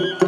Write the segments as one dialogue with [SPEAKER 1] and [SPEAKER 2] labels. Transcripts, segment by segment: [SPEAKER 1] Thank you.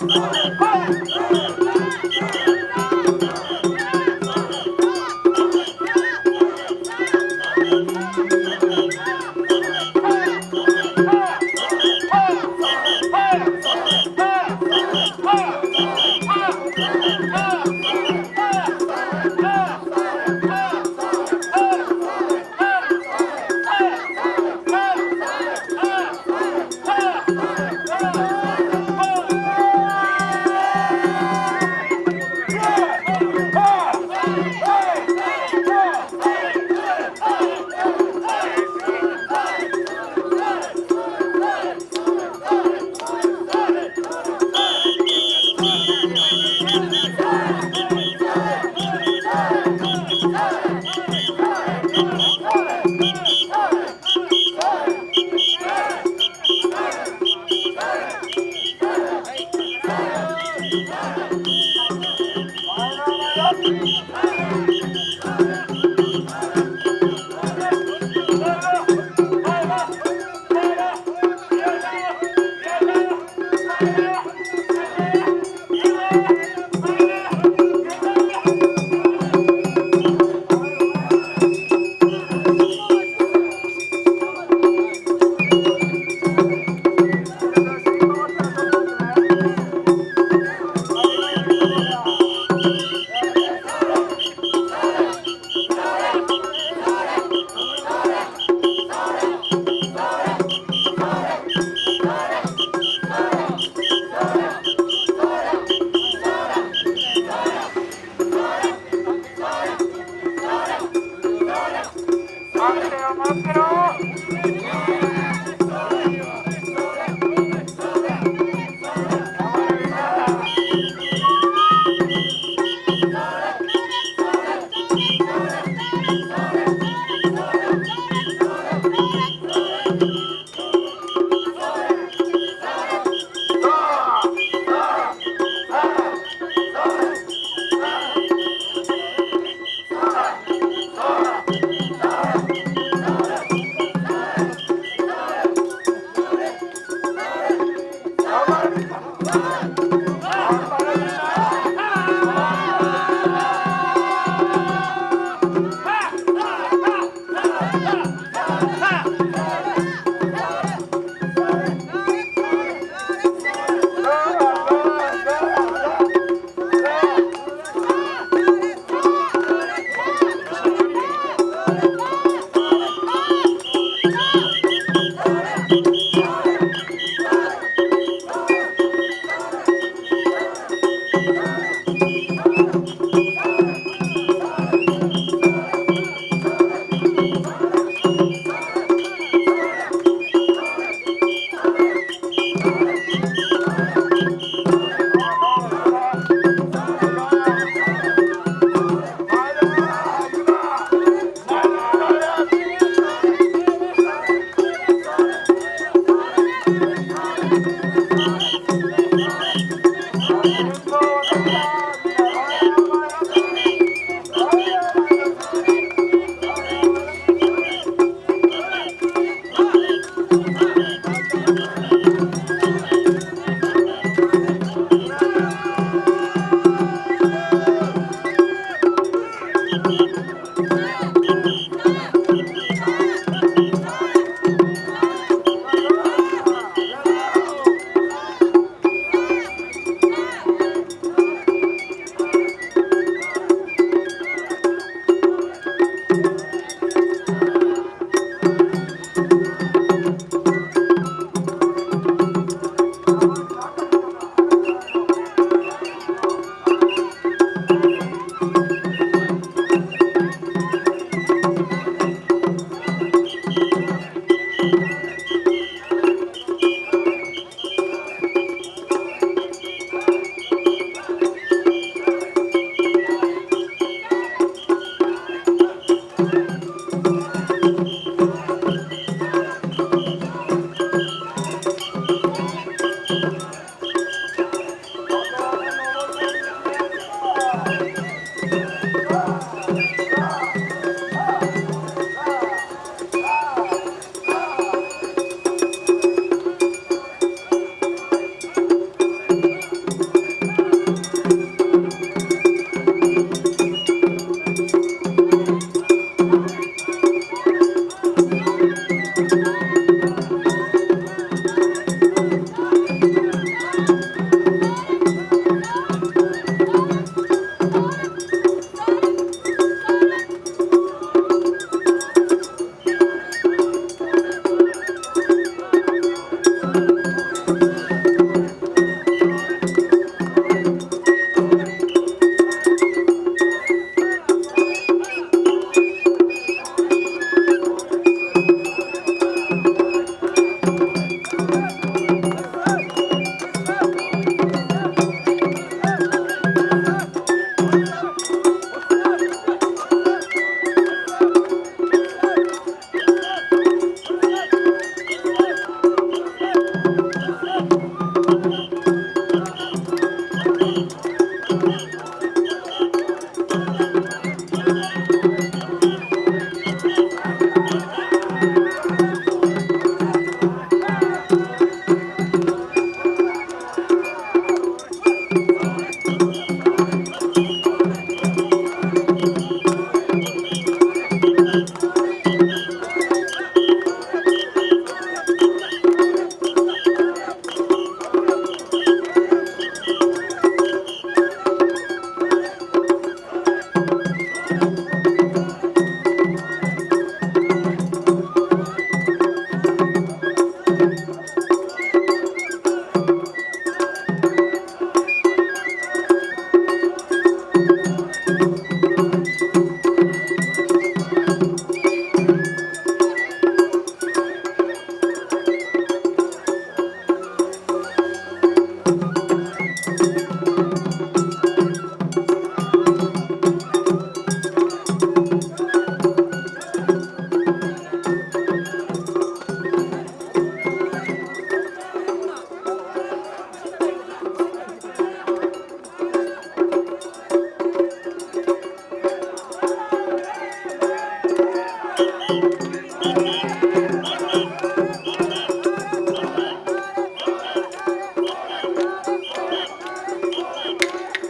[SPEAKER 1] Come